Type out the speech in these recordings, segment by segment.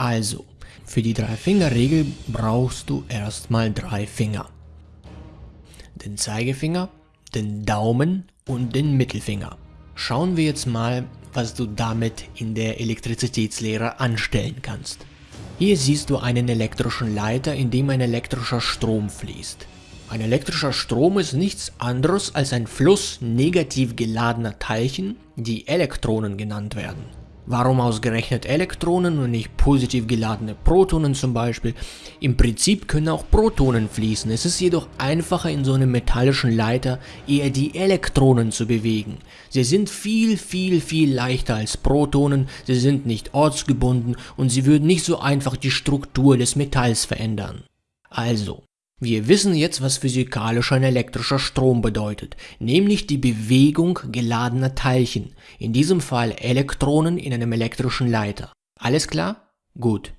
Also, für die Drei-Finger-Regel brauchst du erstmal drei Finger. Den Zeigefinger, den Daumen und den Mittelfinger. Schauen wir jetzt mal, was du damit in der Elektrizitätslehre anstellen kannst. Hier siehst du einen elektrischen Leiter, in dem ein elektrischer Strom fließt. Ein elektrischer Strom ist nichts anderes als ein Fluss negativ geladener Teilchen, die Elektronen genannt werden. Warum ausgerechnet Elektronen und nicht positiv geladene Protonen zum Beispiel? Im Prinzip können auch Protonen fließen, es ist jedoch einfacher in so einem metallischen Leiter eher die Elektronen zu bewegen. Sie sind viel, viel, viel leichter als Protonen, sie sind nicht ortsgebunden und sie würden nicht so einfach die Struktur des Metalls verändern. Also, wir wissen jetzt, was physikalisch ein elektrischer Strom bedeutet, nämlich die Bewegung geladener Teilchen, in diesem Fall Elektronen in einem elektrischen Leiter. Alles klar? Gut.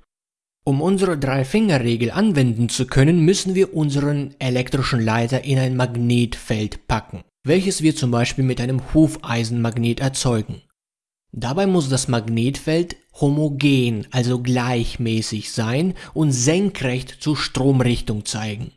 Um unsere Drei-Finger-Regel anwenden zu können, müssen wir unseren elektrischen Leiter in ein Magnetfeld packen, welches wir zum Beispiel mit einem Hufeisenmagnet erzeugen. Dabei muss das Magnetfeld homogen, also gleichmäßig sein und senkrecht zur Stromrichtung zeigen.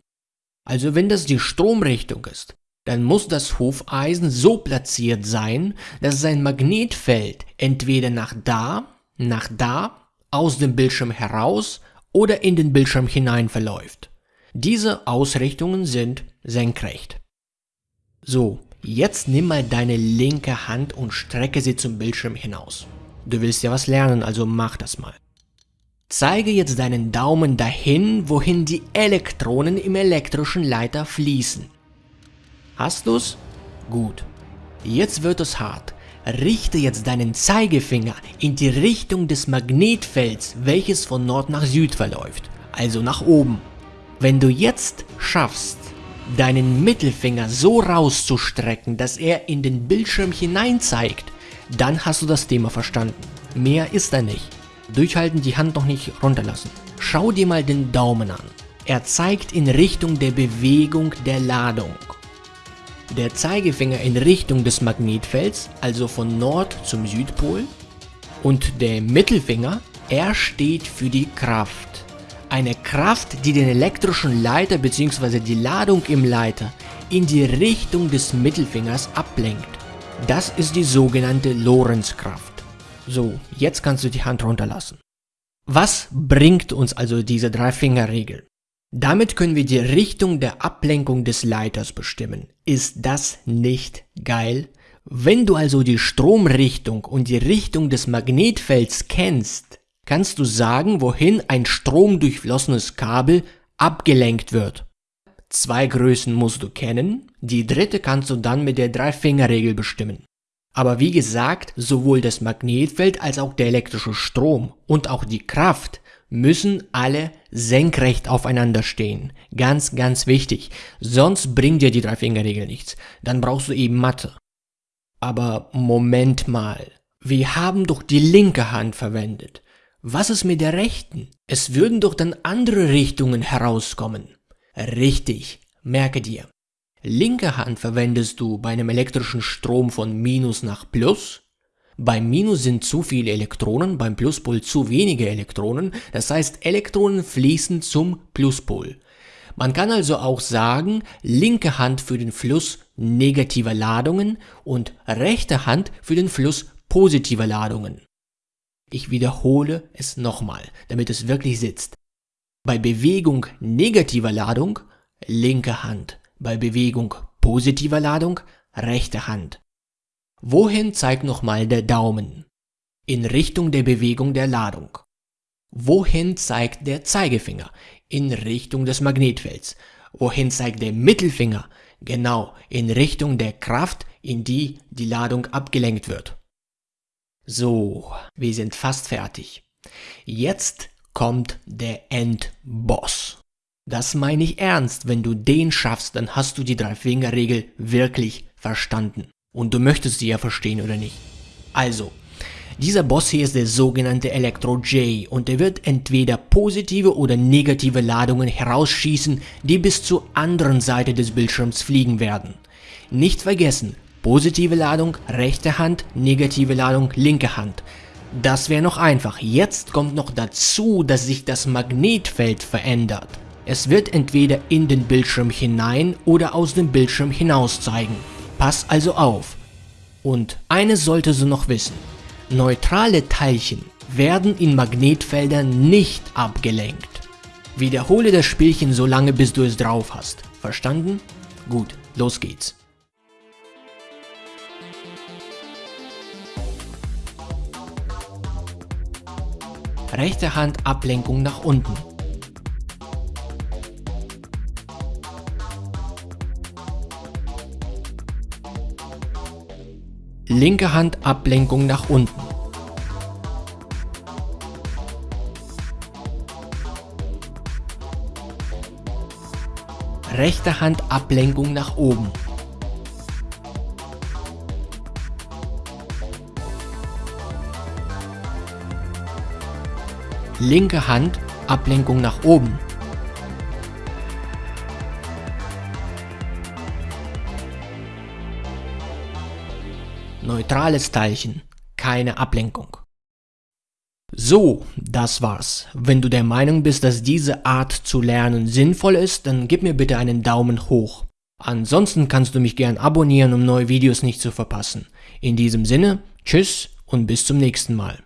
Also wenn das die Stromrichtung ist, dann muss das Hufeisen so platziert sein, dass sein Magnetfeld entweder nach da, nach da, aus dem Bildschirm heraus oder in den Bildschirm hinein verläuft. Diese Ausrichtungen sind senkrecht. So, Jetzt nimm mal deine linke Hand und strecke sie zum Bildschirm hinaus. Du willst ja was lernen, also mach das mal. Zeige jetzt deinen Daumen dahin, wohin die Elektronen im elektrischen Leiter fließen. Hast du's? Gut. Jetzt wird es hart. Richte jetzt deinen Zeigefinger in die Richtung des Magnetfelds, welches von Nord nach Süd verläuft, also nach oben. Wenn du jetzt schaffst, deinen Mittelfinger so rauszustrecken, dass er in den Bildschirm hinein zeigt, dann hast du das Thema verstanden. Mehr ist da nicht. Durchhalten, die Hand noch nicht runterlassen. Schau dir mal den Daumen an. Er zeigt in Richtung der Bewegung der Ladung. Der Zeigefinger in Richtung des Magnetfelds, also von Nord zum Südpol. Und der Mittelfinger, er steht für die Kraft. Eine Kraft, die den elektrischen Leiter bzw. die Ladung im Leiter in die Richtung des Mittelfingers ablenkt. Das ist die sogenannte Lorentzkraft. So, jetzt kannst du die Hand runterlassen. Was bringt uns also diese Drei-Finger-Regel? Damit können wir die Richtung der Ablenkung des Leiters bestimmen. Ist das nicht geil? Wenn du also die Stromrichtung und die Richtung des Magnetfelds kennst, kannst du sagen, wohin ein stromdurchflossenes Kabel abgelenkt wird. Zwei Größen musst du kennen, die dritte kannst du dann mit der Drei-Finger-Regel bestimmen. Aber wie gesagt, sowohl das Magnetfeld als auch der elektrische Strom und auch die Kraft müssen alle senkrecht aufeinander stehen. Ganz, ganz wichtig. Sonst bringt dir die Drei-Finger-Regel nichts. Dann brauchst du eben Mathe. Aber Moment mal. Wir haben doch die linke Hand verwendet. Was ist mit der rechten? Es würden doch dann andere Richtungen herauskommen. Richtig, merke dir. Linke Hand verwendest du bei einem elektrischen Strom von Minus nach Plus. Beim Minus sind zu viele Elektronen, beim Pluspol zu wenige Elektronen, das heißt Elektronen fließen zum Pluspol. Man kann also auch sagen, linke Hand für den Fluss negativer Ladungen und rechte Hand für den Fluss positiver Ladungen. Ich wiederhole es nochmal, damit es wirklich sitzt. Bei Bewegung negativer Ladung linke Hand, bei Bewegung positiver Ladung rechte Hand. Wohin zeigt nochmal der Daumen? In Richtung der Bewegung der Ladung. Wohin zeigt der Zeigefinger? In Richtung des Magnetfelds. Wohin zeigt der Mittelfinger? Genau, in Richtung der Kraft, in die die Ladung abgelenkt wird. So, wir sind fast fertig. Jetzt kommt der Endboss. Das meine ich ernst, wenn du den schaffst, dann hast du die Drei-Finger-Regel wirklich verstanden. Und du möchtest sie ja verstehen, oder nicht? Also, dieser Boss hier ist der sogenannte Electro J und er wird entweder positive oder negative Ladungen herausschießen, die bis zur anderen Seite des Bildschirms fliegen werden. Nicht vergessen, Positive Ladung rechte Hand, negative Ladung linke Hand. Das wäre noch einfach. Jetzt kommt noch dazu, dass sich das Magnetfeld verändert. Es wird entweder in den Bildschirm hinein oder aus dem Bildschirm hinaus zeigen. Pass also auf. Und eines solltest du noch wissen. Neutrale Teilchen werden in Magnetfeldern nicht abgelenkt. Wiederhole das Spielchen so lange bis du es drauf hast. Verstanden? Gut, los geht's. Rechte Hand Ablenkung nach unten. Linke Hand Ablenkung nach unten. Rechte Hand Ablenkung nach oben. Linke Hand Ablenkung nach oben. Neutrales Teilchen, keine Ablenkung. So, das war's. Wenn du der Meinung bist, dass diese Art zu lernen sinnvoll ist, dann gib mir bitte einen Daumen hoch. Ansonsten kannst du mich gern abonnieren, um neue Videos nicht zu verpassen. In diesem Sinne, tschüss und bis zum nächsten Mal.